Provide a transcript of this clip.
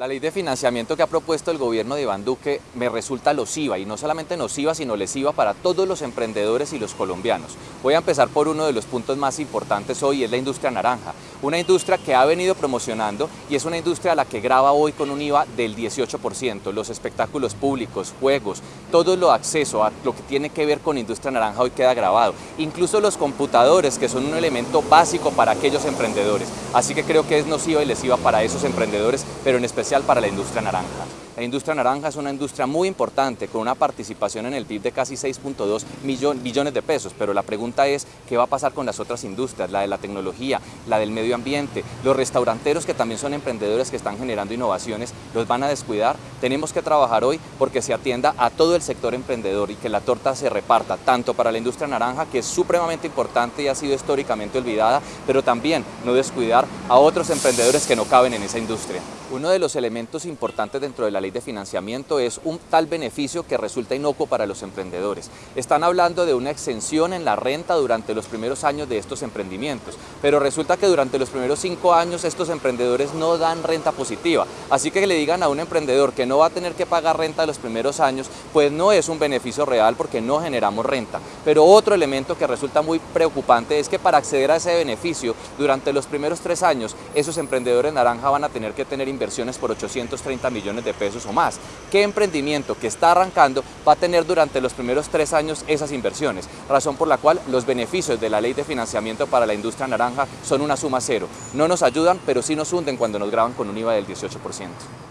La ley de financiamiento que ha propuesto el gobierno de Iván Duque me resulta nociva y no solamente nociva sino lesiva para todos los emprendedores y los colombianos. Voy a empezar por uno de los puntos más importantes hoy, es la industria naranja. Una industria que ha venido promocionando y es una industria a la que graba hoy con un IVA del 18%. Los espectáculos públicos, juegos, todo lo acceso a lo que tiene que ver con industria naranja hoy queda grabado. Incluso los computadores que son un elemento básico para aquellos emprendedores. Así que creo que es nociva y lesiva para esos emprendedores, pero en especial para la industria naranja. La industria naranja es una industria muy importante con una participación en el PIB de casi 6.2 billones de pesos, pero la pregunta es qué va a pasar con las otras industrias, la de la tecnología, la del medio ambiente, los restauranteros que también son emprendedores que están generando innovaciones, ¿los van a descuidar? Tenemos que trabajar hoy porque se atienda a todo el sector emprendedor y que la torta se reparta tanto para la industria naranja, que es supremamente importante y ha sido históricamente olvidada, pero también no descuidar a otros emprendedores que no caben en esa industria. Uno de los elementos importantes dentro de la ley de financiamiento es un tal beneficio que resulta inocuo para los emprendedores. Están hablando de una exención en la renta durante los primeros años de estos emprendimientos, pero resulta que durante los primeros cinco años estos emprendedores no dan renta positiva. Así que le digan a un emprendedor que no va a tener que pagar renta los primeros años, pues no es un beneficio real porque no generamos renta. Pero otro elemento que resulta muy preocupante es que para acceder a ese beneficio durante los primeros tres años, esos emprendedores naranja van a tener que tener inversiones por 830 millones de pesos o más. ¿Qué emprendimiento que está arrancando va a tener durante los primeros tres años esas inversiones? Razón por la cual los beneficios de la ley de financiamiento para la industria naranja son una suma cero. No nos ayudan, pero sí nos hunden cuando nos graban con un IVA del 18%.